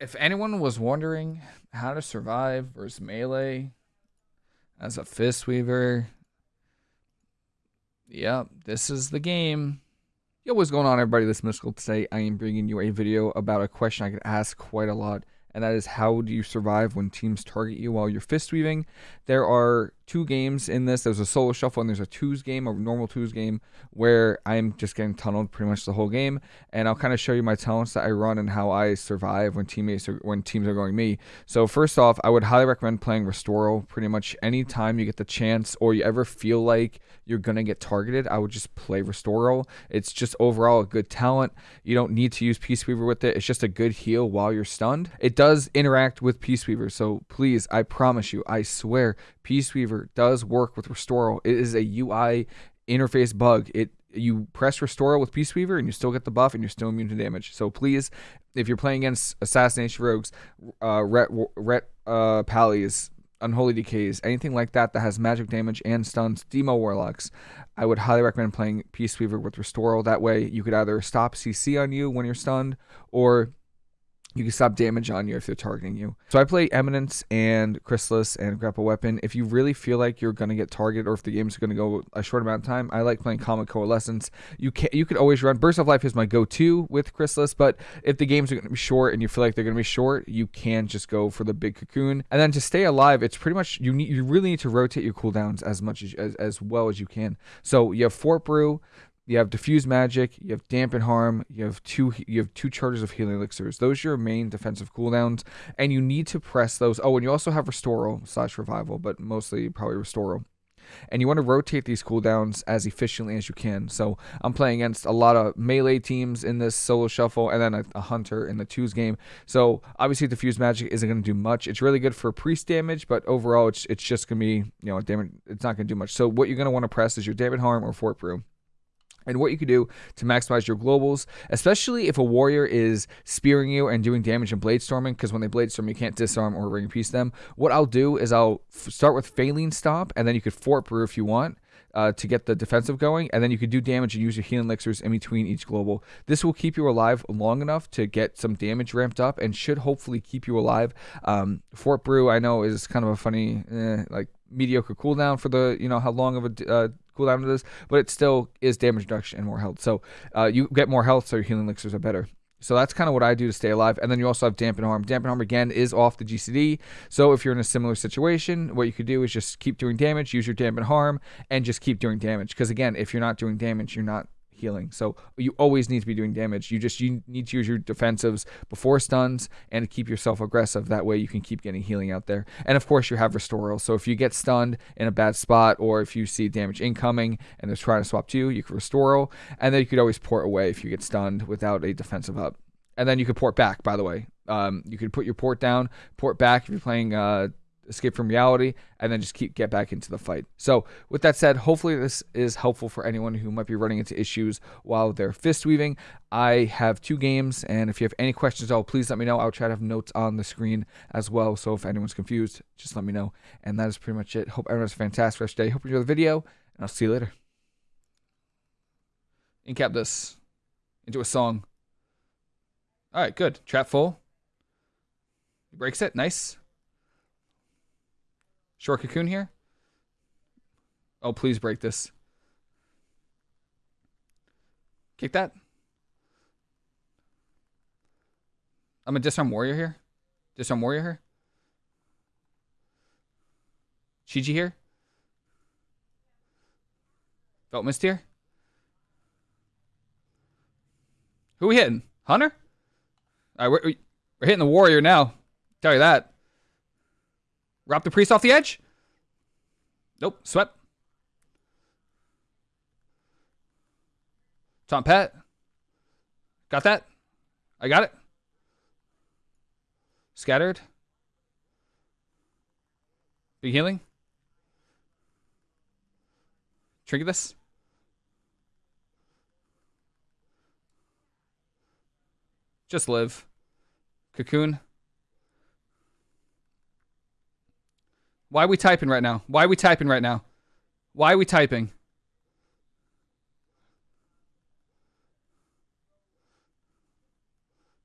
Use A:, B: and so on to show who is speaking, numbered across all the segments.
A: if anyone was wondering how to survive versus melee as a fist weaver, yep, this is the game. Yo, what's going on, everybody? This is Mystical. Today, I am bringing you a video about a question I get asked quite a lot, and that is how do you survive when teams target you while you're fist weaving? There are two games in this. There's a solo shuffle and there's a twos game, a normal twos game, where I'm just getting tunneled pretty much the whole game. And I'll kind of show you my talents that I run and how I survive when teammates are, when teams are going me. So first off, I would highly recommend playing Restoral pretty much anytime you get the chance or you ever feel like you're gonna get targeted. I would just play Restoral. It's just overall a good talent. You don't need to use Peace Weaver with it. It's just a good heal while you're stunned. It does interact with Peace Weaver, so please, I promise you, I swear, Peace Weaver does work with Restoral. It is a UI interface bug. It you press Restoral with Peace Weaver and you still get the buff and you're still immune to damage. So please, if you're playing against Assassination Rogues, uh, Ret, Ret uh, Pallies, Unholy DKs, anything like that that has magic damage and stuns, Demo Warlocks, I would highly recommend playing Peace Weaver with Restoral. That way you could either stop CC on you when you're stunned or you can stop damage on you if they're targeting you. So I play Eminence and Chrysalis and Grapple Weapon. If you really feel like you're going to get targeted or if the game's going to go a short amount of time, I like playing Calming Coalescence. You can you could always run Burst of Life is my go-to with Chrysalis, but if the games are going to be short and you feel like they're going to be short, you can just go for the big cocoon. And then to stay alive, it's pretty much you need you really need to rotate your cooldowns as much as as, as well as you can. So you have Fort Brew, you have diffuse magic, you have dampen harm, you have two you have two charges of healing elixirs. Those are your main defensive cooldowns, and you need to press those. Oh, and you also have restoral slash revival, but mostly probably restoral. And you want to rotate these cooldowns as efficiently as you can. So I'm playing against a lot of melee teams in this solo shuffle, and then a, a hunter in the twos game. So obviously diffuse magic isn't going to do much. It's really good for priest damage, but overall it's it's just going to be you know damage. It's not going to do much. So what you're going to want to press is your dampen harm or fort brew and what you can do to maximize your globals, especially if a warrior is spearing you and doing damage and blade storming, because when they blade storm, you can't disarm or ring piece them. What I'll do is I'll start with Phalanx Stomp, and then you could Fort Brew if you want. Uh, to get the defensive going, and then you could do damage and use your healing elixirs in between each global. This will keep you alive long enough to get some damage ramped up, and should hopefully keep you alive. Um, Fort Brew, I know, is kind of a funny, eh, like mediocre cooldown for the you know how long of a uh, cooldown it is, but it still is damage reduction and more health. So uh, you get more health, so your healing elixirs are better. So that's kind of what I do to stay alive. And then you also have dampen harm. Dampen harm again is off the GCD. So if you're in a similar situation, what you could do is just keep doing damage, use your dampen harm, and just keep doing damage. Because again, if you're not doing damage, you're not healing. So you always need to be doing damage. You just you need to use your defensives before stuns and keep yourself aggressive. That way you can keep getting healing out there. And of course you have restoral. So if you get stunned in a bad spot or if you see damage incoming and they're trying to swap to you, you can restoral. And then you could always port away if you get stunned without a defensive up. And then you could port back, by the way. Um, you could put your port down, port back if you're playing uh, escape from reality, and then just keep get back into the fight. So with that said, hopefully this is helpful for anyone who might be running into issues while they're fist weaving. I have two games, and if you have any questions at all, please let me know. I'll try to have notes on the screen as well. So if anyone's confused, just let me know. And that is pretty much it. Hope everyone has a fantastic rest of day. Hope you enjoy the video, and I'll see you later. Incap this into a song. All right, good. Trap full. He breaks it. Nice. Short cocoon here. Oh, please break this. Kick that. I'm a disarm warrior here. Disarm warrior here. Chi-Ji here. Felt mist here. Who we hitting? Hunter? All right, we're, we're hitting the warrior now. Tell you that. Rop the priest off the edge. Nope. Swept. Taunt Pet. Got that? I got it. Scattered. Big healing. Trigger this. Just live. Cocoon. Why are we typing right now? Why are we typing right now? Why are we typing?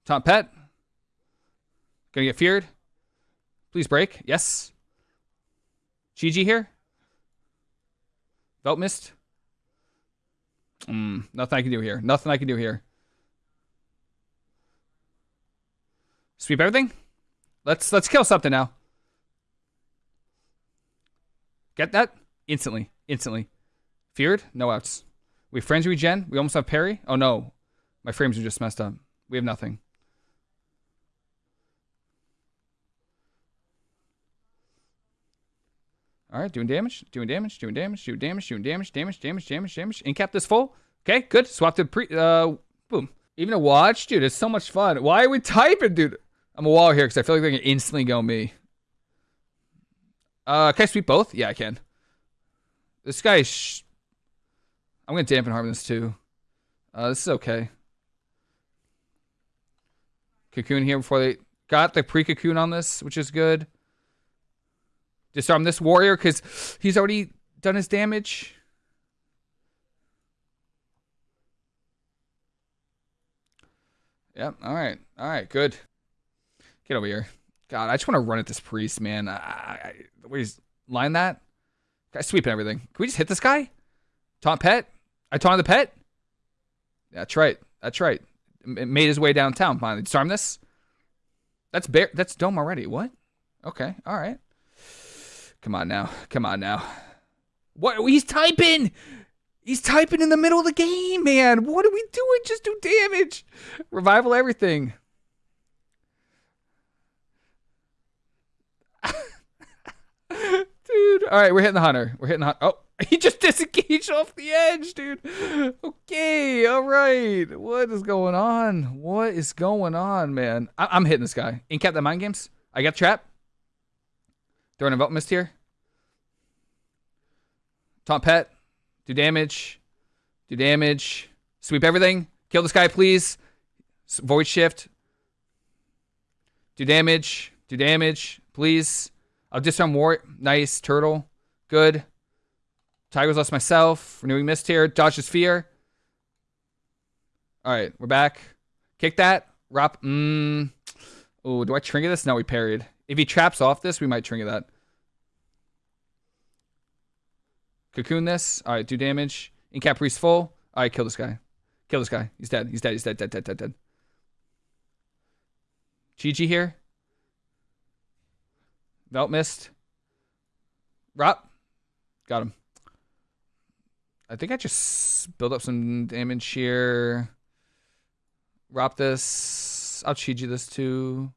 A: Taunt Pet. Gonna get feared. Please break. Yes. GG here. Belt missed. Mm, nothing I can do here. Nothing I can do here. Sweep everything. Let's let's kill something now. Get that? Instantly. Instantly. Feared? No outs. We have frenzy regen. We almost have parry. Oh no. My frames are just messed up. We have nothing. All right, doing damage, doing damage, doing damage, doing damage, doing damage, damage, damage, damage, damage. Incap this full. Okay, good. Swap to pre. Uh, boom. Even a watch, dude. It's so much fun. Why are we typing, dude? I'm a wall here because I feel like they can instantly go me. Uh, can I sweep both? Yeah, I can. This guy. I'm gonna dampen harm this too. Uh, this is okay. Cocoon here before they got the pre-cocoon on this, which is good. Disarm this warrior because he's already done his damage. Yep. All right. All right. Good. Get over here. God, I just want to run at this priest, man. I, I, he's line that. Guy sweeping everything. Can we just hit this guy? Taunt pet. I taunted the pet. That's right. That's right. It made his way downtown. Finally, disarm this. That's bear. That's dome already. What? Okay. All right. Come on now. Come on now. What? He's typing. He's typing in the middle of the game, man. What are we doing? Just do damage. Revival everything. dude. All right, we're hitting the hunter. We're hitting the hunter. Oh, he just disengaged off the edge, dude. Okay, all right. What is going on? What is going on, man? I- am hitting this guy. Incap the mind games. I got trap. Throwing a belt mist here. Taunt pet. Do damage. Do damage. Sweep everything. Kill this guy, please. Void shift. Do damage. Do damage, please. I'll disarm war. Nice. Turtle. Good. Tiger's Lust myself. Renewing mist here. Dodge his fear. All right, we're back. Kick that. Rop. Mmm. Oh, do I trigger this? No, we parried. If he traps off this, we might trigger that. Cocoon this. All right, do damage. Incap priest full. All right, kill this guy. Kill this guy. He's dead. He's dead. He's dead. Dead. Dead. Dead. Dead. GG here. Belt missed. Rop. Got him. I think I just build up some damage here. Rop this. I'll Chi-Ji this too.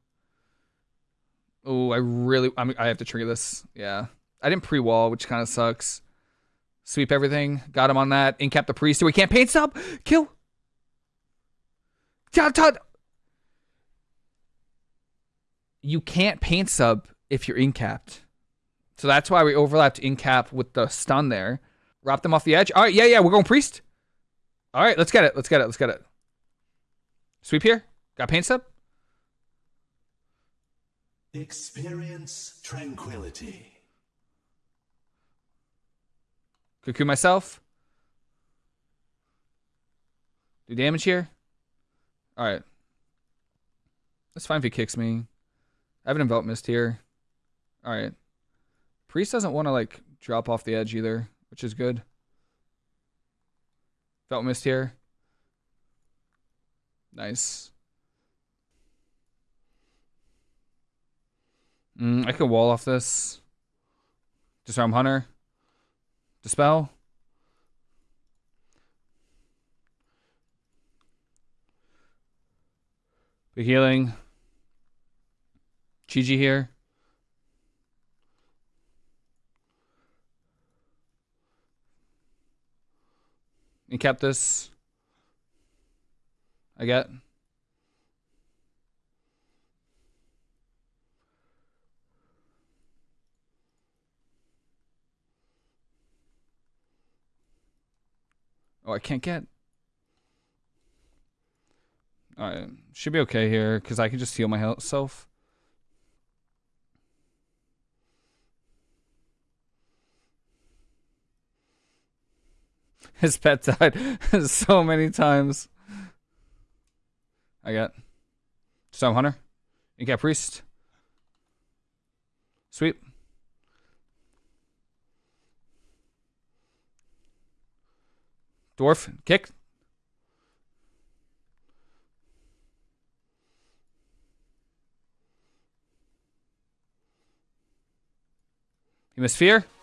A: Oh, I really, I, mean, I have to trigger this. Yeah. I didn't pre-wall, which kind of sucks. Sweep everything. Got him on that. Incap the priest. We can't Pain Sup. Kill. Todd. You can't Pain Sup if you're incapped. So that's why we overlapped incap with the stun there. Rop them off the edge. All right, yeah, yeah, we're going priest. All right, let's get it. Let's get it. Let's get it. Sweep here. Got Pain Sup.
B: Experience tranquility.
A: Cocoon myself. Do damage here. All right. That's fine if he kicks me. I have an envelop mist here. All right. Priest doesn't want to like drop off the edge either, which is good. Felt missed here. Nice. Mm, I can wall off this. Disarm Hunter. Dispel. Big healing. Chi-Ji here. And kept this. I get. Oh, I can't get. Alright, should be okay here, because I can just heal myself. His pet died so many times. I got Storm Hunter. You Priest. Sweep. Dwarf. Kick. hemisphere. fear.